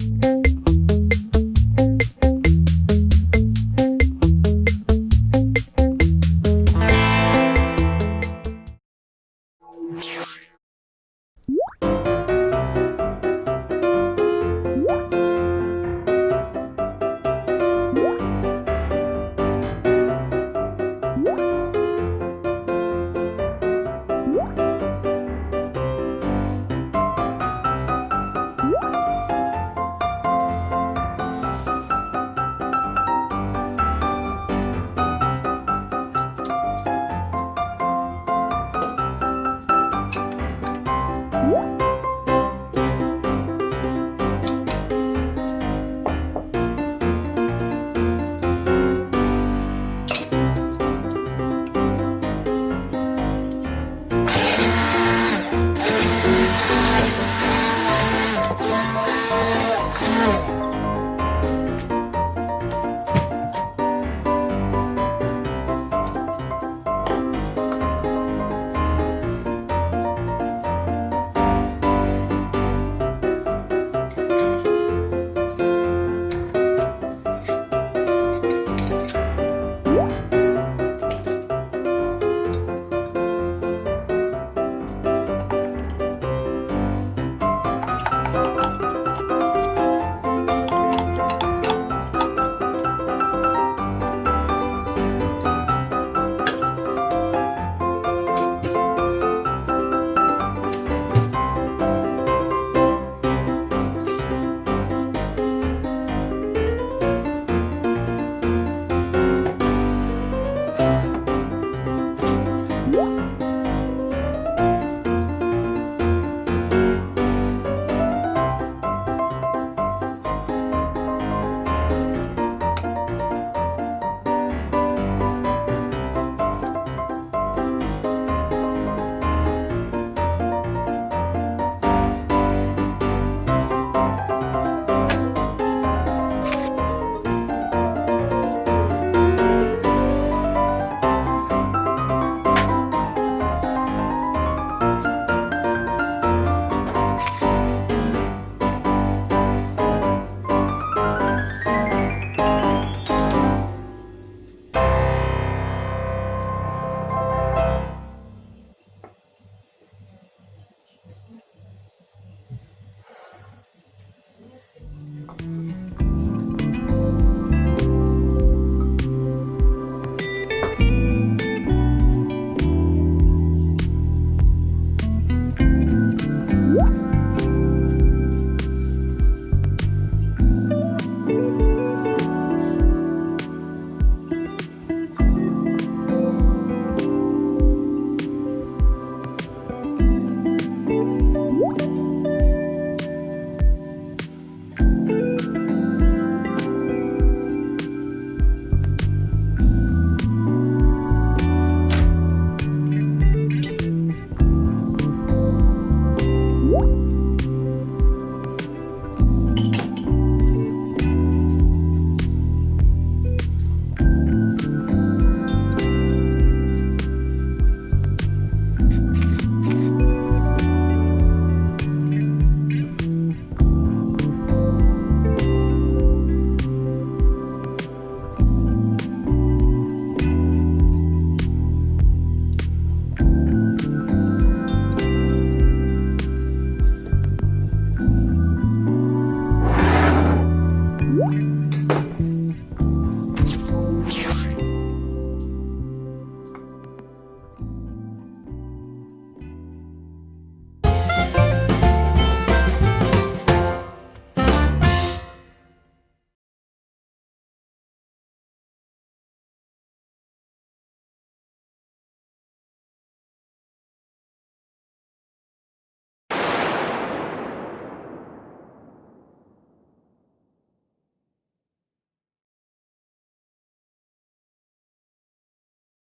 Música Música